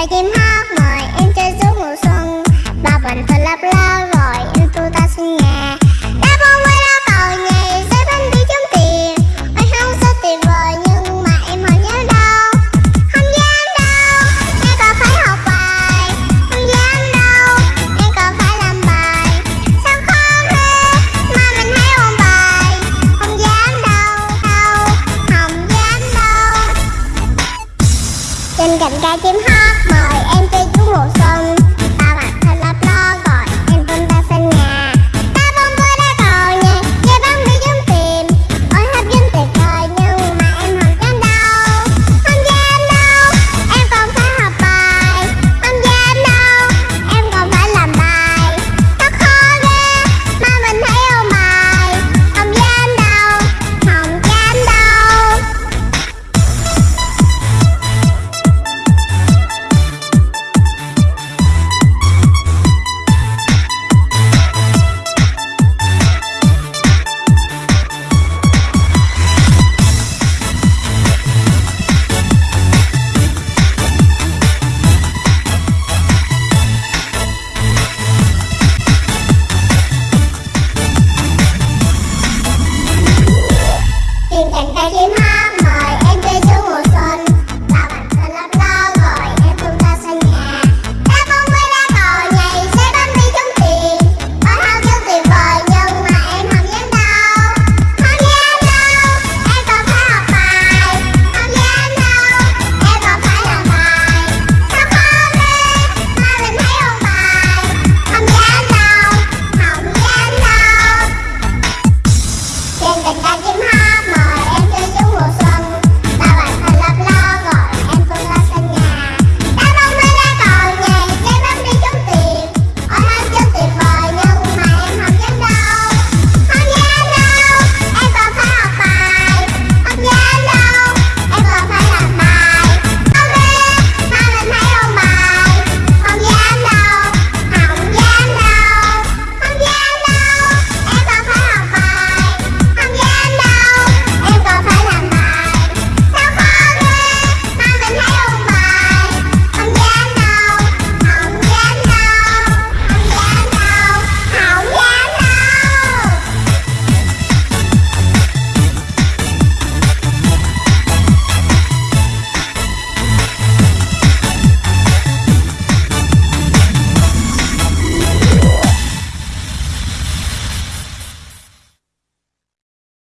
tay chim hót mời em chơi suốt mùa xuân. Bao bình thơ lấp ló cạnh ca chim hót mời em chơi chú mùa xuân